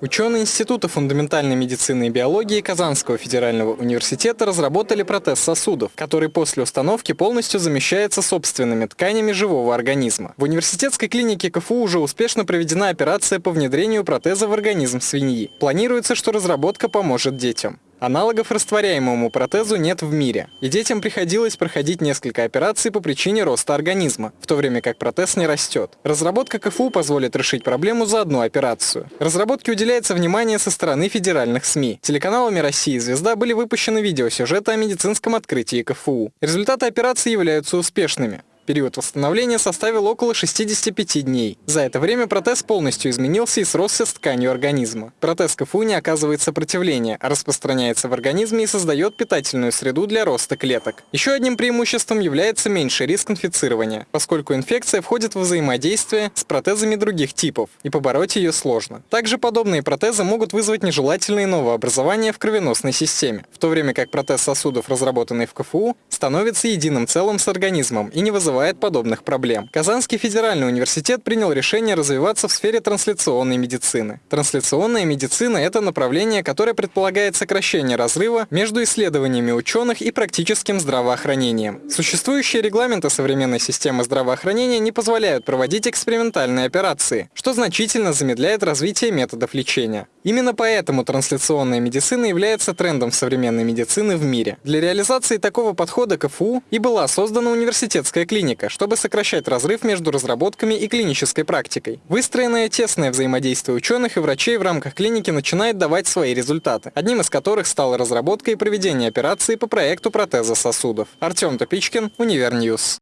Ученые Института фундаментальной медицины и биологии Казанского федерального университета разработали протез сосудов, который после установки полностью замещается собственными тканями живого организма. В университетской клинике КФУ уже успешно проведена операция по внедрению протеза в организм свиньи. Планируется, что разработка поможет детям. Аналогов растворяемому протезу нет в мире, и детям приходилось проходить несколько операций по причине роста организма, в то время как протез не растет. Разработка КФУ позволит решить проблему за одну операцию. Разработке уделяется внимание со стороны федеральных СМИ. Телеканалами России и «Звезда» были выпущены видеосюжеты о медицинском открытии КФУ. Результаты операции являются успешными. Период восстановления составил около 65 дней. За это время протез полностью изменился и сросся с тканью организма. Протез КФУ не оказывает сопротивления, а распространяется в организме и создает питательную среду для роста клеток. Еще одним преимуществом является меньший риск инфицирования, поскольку инфекция входит в взаимодействие с протезами других типов, и побороть ее сложно. Также подобные протезы могут вызвать нежелательные новообразования в кровеносной системе, в то время как протез сосудов, разработанный в КФУ, становится единым целым с организмом и не вызывает вызывает подобных проблем. Казанский федеральный университет принял решение развиваться в сфере трансляционной медицины. Трансляционная медицина – это направление, которое предполагает сокращение разрыва между исследованиями ученых и практическим здравоохранением. Существующие регламенты современной системы здравоохранения не позволяют проводить экспериментальные операции, что значительно замедляет развитие методов лечения. Именно поэтому трансляционная медицина является трендом современной медицины в мире. Для реализации такого подхода КФУ и была создана университетская клиника, чтобы сокращать разрыв между разработками и клинической практикой. Выстроенное тесное взаимодействие ученых и врачей в рамках клиники начинает давать свои результаты, одним из которых стала разработка и проведение операции по проекту протеза сосудов. Артем Топичкин, Univer News.